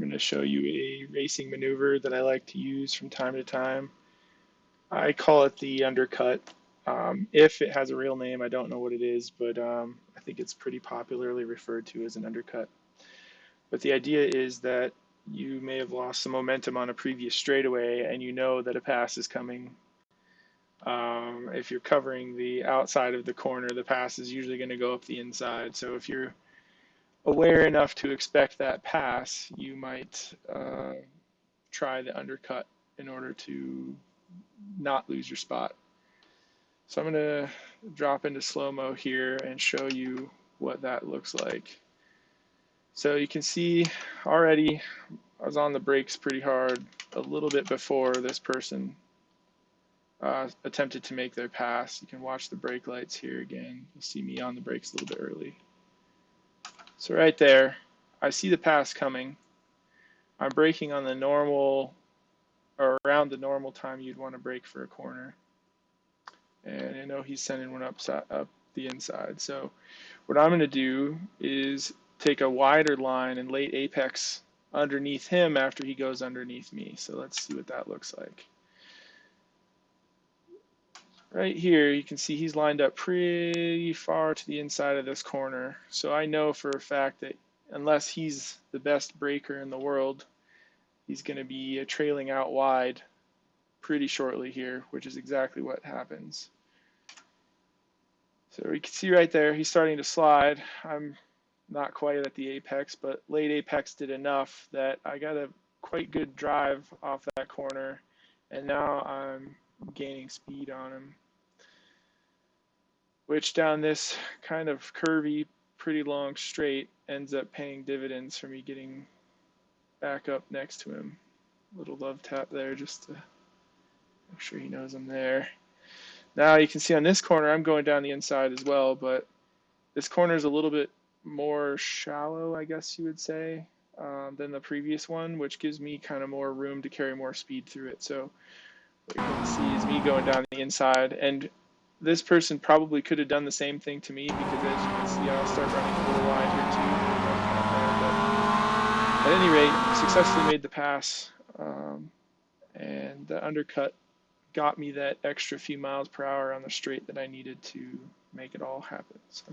I'm going to show you a racing maneuver that I like to use from time to time. I call it the undercut. Um, if it has a real name, I don't know what it is, but um, I think it's pretty popularly referred to as an undercut. But the idea is that you may have lost some momentum on a previous straightaway and you know that a pass is coming. Um, if you're covering the outside of the corner, the pass is usually going to go up the inside. So if you're aware enough to expect that pass, you might uh, try the undercut in order to not lose your spot. So I'm going to drop into slow-mo here and show you what that looks like. So you can see already I was on the brakes pretty hard a little bit before this person uh, attempted to make their pass. You can watch the brake lights here again. You'll see me on the brakes a little bit early. So right there, I see the pass coming. I'm braking on the normal, or around the normal time you'd want to brake for a corner. And I know he's sending one up, up the inside. So what I'm going to do is take a wider line and late apex underneath him after he goes underneath me. So let's see what that looks like. Right here, you can see he's lined up pretty far to the inside of this corner. So I know for a fact that unless he's the best breaker in the world, he's going to be trailing out wide pretty shortly here, which is exactly what happens. So you can see right there, he's starting to slide. I'm not quite at the apex, but late apex did enough that I got a quite good drive off that corner, and now I'm gaining speed on him. Which down this kind of curvy, pretty long straight ends up paying dividends for me getting back up next to him. Little love tap there just to make sure he knows I'm there. Now you can see on this corner I'm going down the inside as well, but this corner is a little bit more shallow, I guess you would say, um, than the previous one, which gives me kind of more room to carry more speed through it. So what you can see is me going down the inside. And this person probably could have done the same thing to me because as you can see, I'll start running a little wide here too. But at any rate, successfully made the pass. Um, and the undercut got me that extra few miles per hour on the straight that I needed to make it all happen. So.